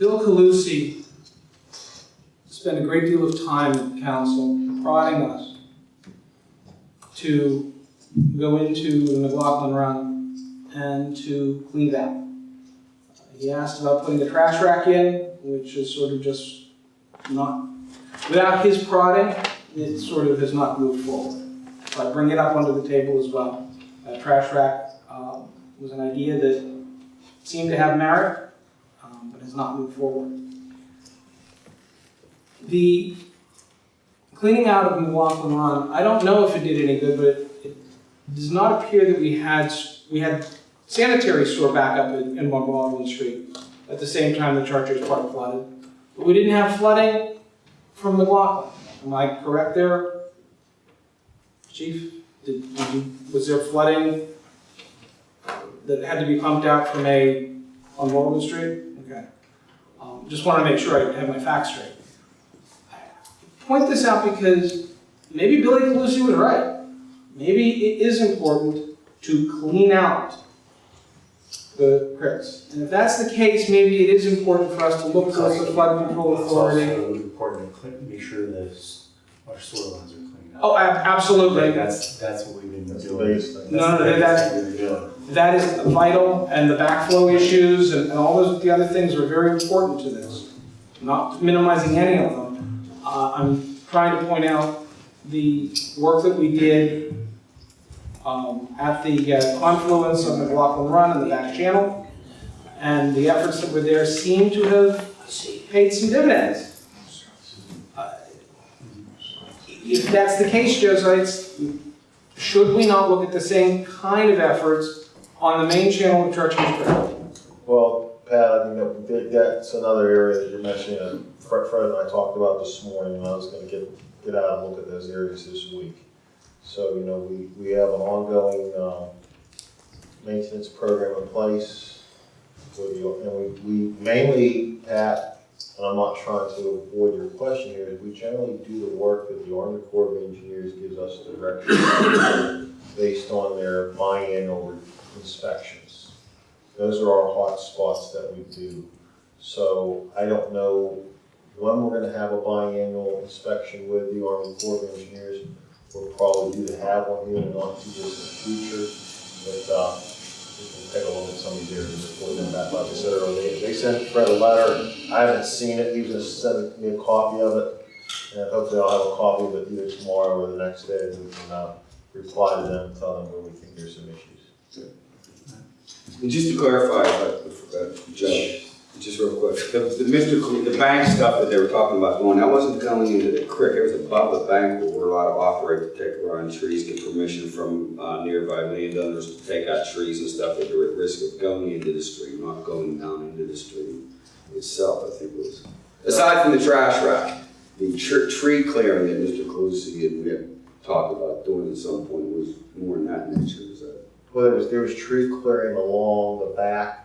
Bill Calusi spent a great deal of time in council prodding us to go into the McLaughlin Run and to clean it out. He asked about putting a trash rack in, which is sort of just not, without his prodding, it sort of has not moved forward. So I bring it up onto the table as well. A trash rack uh, was an idea that seemed to have merit, has not moved forward. The cleaning out of Run, I don't know if it did any good, but it, does not appear that we had, we had sanitary sewer backup in, in Street at the same time the Chartiers Park flooded. But we didn't have flooding from McLaughlin. Am I correct there? Chief, did, did you, was there flooding that had to be pumped out from a, on Walden Street? Okay. Um, just want to make sure I have my facts straight. I Point this out because maybe Billy Calusi was right. Maybe it is important to clean out the cricks. And if that's the case, maybe it is important for us to look towards the flood control It's authority. also important to make sure that our soil lines are. Oh, ab- absolutely. That's, that's what we've been That's the doing. biggest thing. No, no, That's the that- biggest thing we're doing. That is vital, and the backflow issues and and all those, the other things are very important to this. Not minimizing any of them. Uh, I'm trying to point out the work that we did um, at the uh, confluence of McLaughlin Run and the back channel, and the efforts that were there seem to have paid some dividends. Uh, If that's the case, Joe Sites, should we not look at the same kind of efforts on the main channel of Chartiers? Well, Pat, I mean, that's another area that you're mentioning, and Fred, and I talked about this morning, and I was gonna get, get out and look at those areas this week. So, you know, we, we have an ongoing, um, maintenance program in place. And we, we mainly, Pat, and I'm not trying to avoid your question here, is we generally do the work that the Army Corps of Engineers gives us direction based on their biannual inspections. Those are our hot spots that we do. So I don't know when we're gonna have a biannual inspection with the Army Corps of Engineers. We'll probably do to have one here in the not too distant future, but, uh, take a look at some of these areas then, back, like I said earlier, they, sent Fred a letter, I haven't seen it, he just gonna me a copy of it. And hopefully I'll have a copy of it either tomorrow or the next day, we can, uh, reply to them, and tell them where we think there's some issues. And just to clarify, if I- uh, Joe, just real quick, the, the Mr. The bank stuff that they were talking about going, that wasn't going into the creek, it was above the bank where we're allowed to operate, take around trees, get permission from, uh, nearby landowners to take out trees and stuff that are at risk of going into the stream, not going down into the stream itself, I think was. Aside from the trash rack, the tr- tree clearing that Mr. Calusi and we had talked about doing at some point was more in that nature, is that? Well, there was, there was tree clearing along the back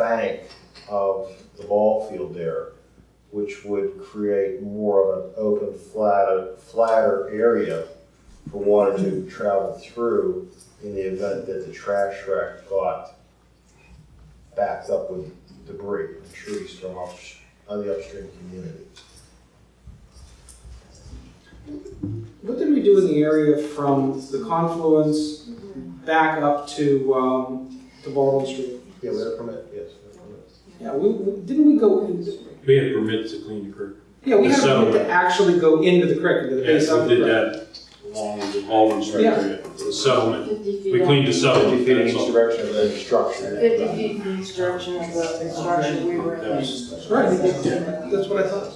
bank of the ball field there, which would create more of an open, flatter, flatter area for water to travel through in the event that the trash rack got backed up with debris, and trees from up, on the upstream community. What did we do in the area from the confluence back up to, um, to Baldwin Street? Yeah, we had a permit, yes, we had a permit. Yeah, we, we- didn't we go, in- We had permits to clean the creek. yeah, we had a permit to Settlement. actually go into the creek, into the base Yes, of we the did creek. that along the Baldwin Street Yeah. area, the settlement. Fifty feet. We cleaned the settlement. Fifty feet in that's each all. direction of the structure. Fifty feet from the construction of the construction we were in. Was- Right, that's what I thought.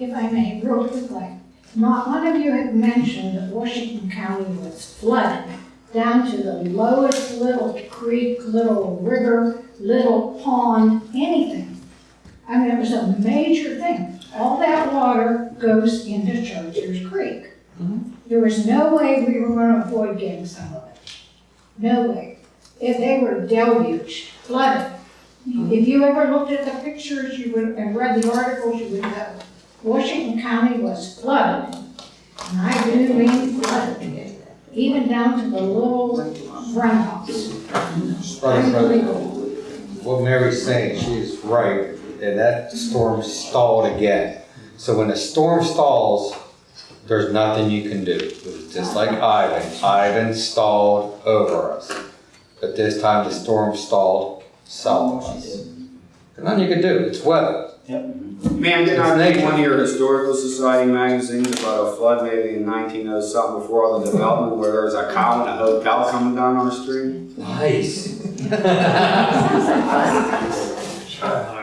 If I may, real quickly, not one of you had mentioned that Washington County was flooded down to the lowest little creek, little river, little pond, anything. I mean, it was a major thing. All that water goes into Chartiers Creek. Mm-hmm. There was no way we were gonna avoid getting some of it. No way. If they were deluged, flooded. Mm-hmm. If you ever looked at the pictures, you would, and read the articles, you would know. Washington County was flooded, and I do mean flooded, even down to the little but legal. what Mary's saying, she is right, and that storm stalled again. So when a storm stalls, there's nothing you can do. Just like Ivan, Ivan stalled over us. But this time the storm stalled south of us. There's nothing you can do, it's weather. Man, didn't I read one of your historical society magazines about a flood maybe in nineteen oh something before all the development where there was a cow and a hotel coming down our street? Nice.